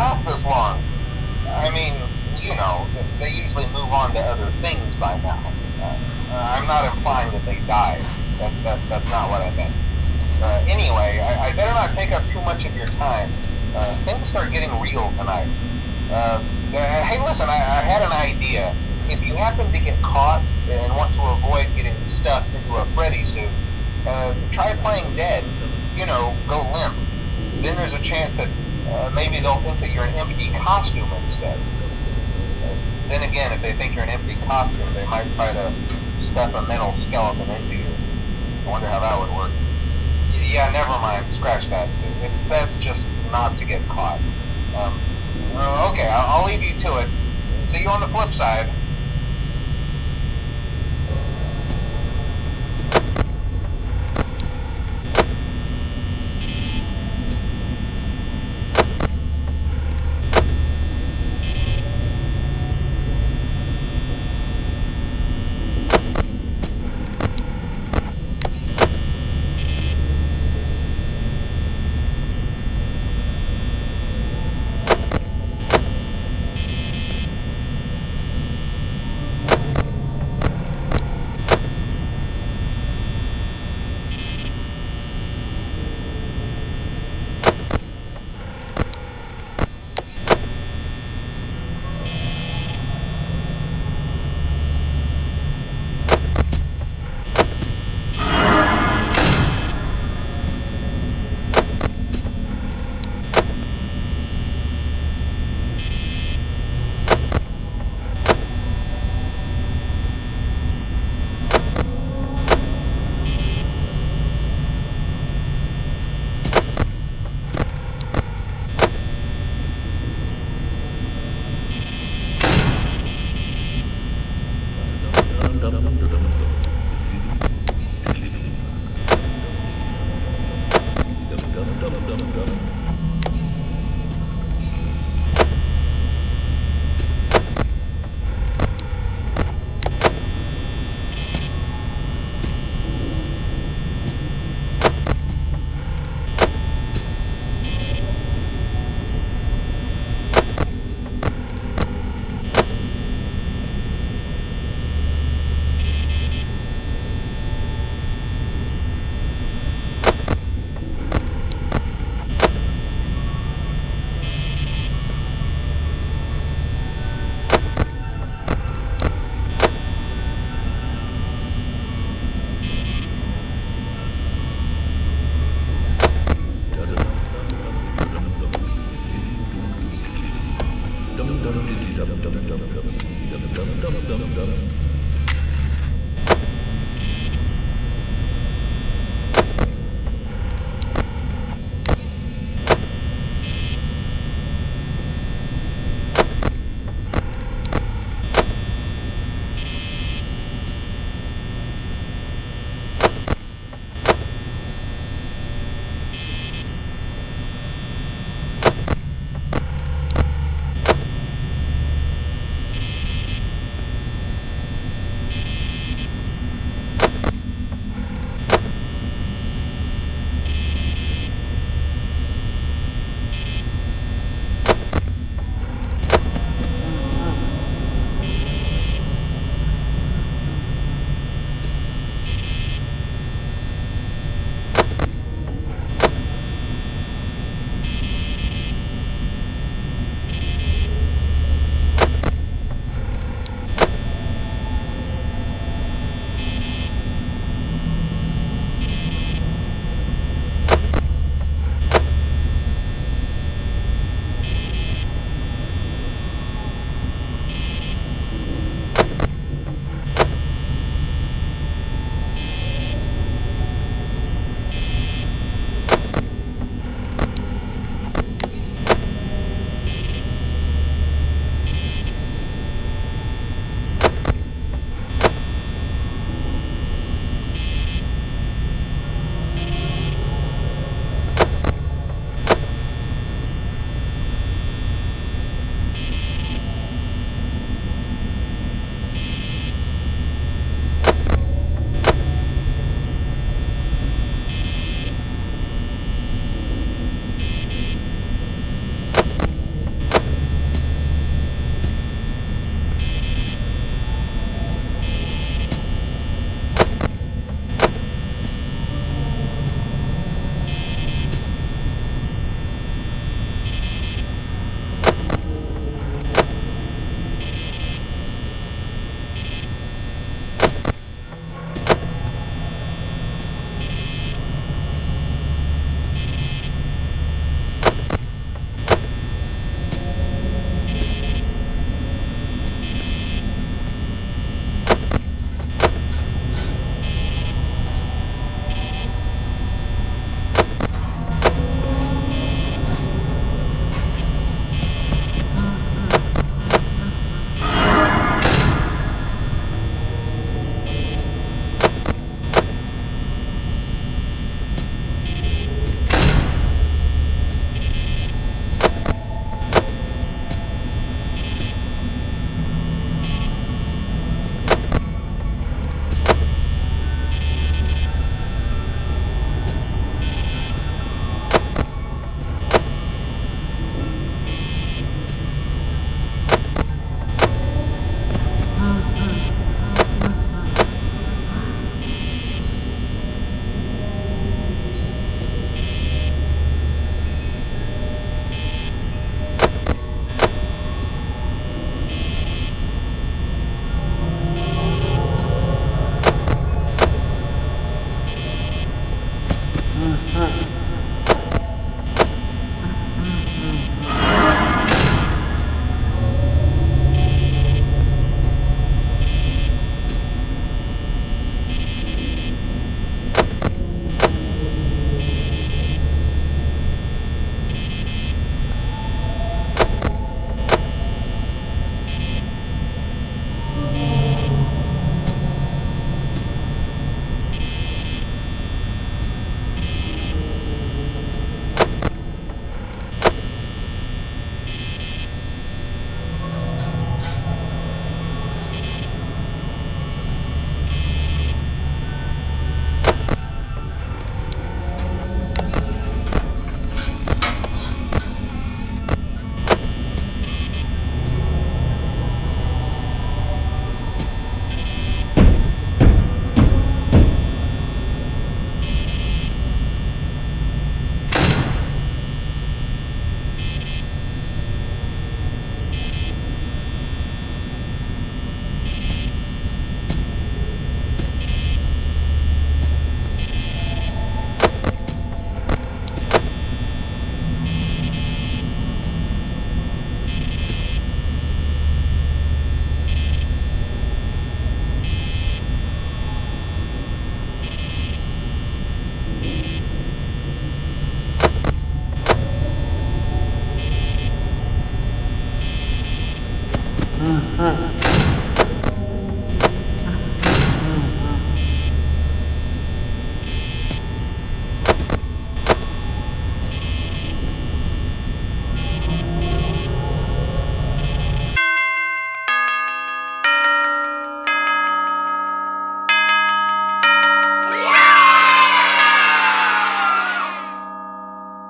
last this long. I mean, you know, they usually move on to other things by now. Uh, I'm not implying that they died. That, that, that's not what I meant. Uh, anyway, I, I, better not take up too much of your time. Uh, things are getting real tonight. Uh, uh, hey, listen, I, I had an idea. If you happen to get caught and want to avoid getting stuffed into a Freddy suit, uh, try playing dead. You know, go limp. Then there's a chance that uh, maybe they'll think that you're an empty costume instead. Then again, if they think you're an empty costume, they might try to stuff a metal endoskeleton into you. I wonder how that would work. Yeah, never mind. Scratch that. It's best just not to get caught. Um, okay, I'll, I'll leave you to it. See you on the flip side. Dum dum dum dum dum dum dum dum dum dum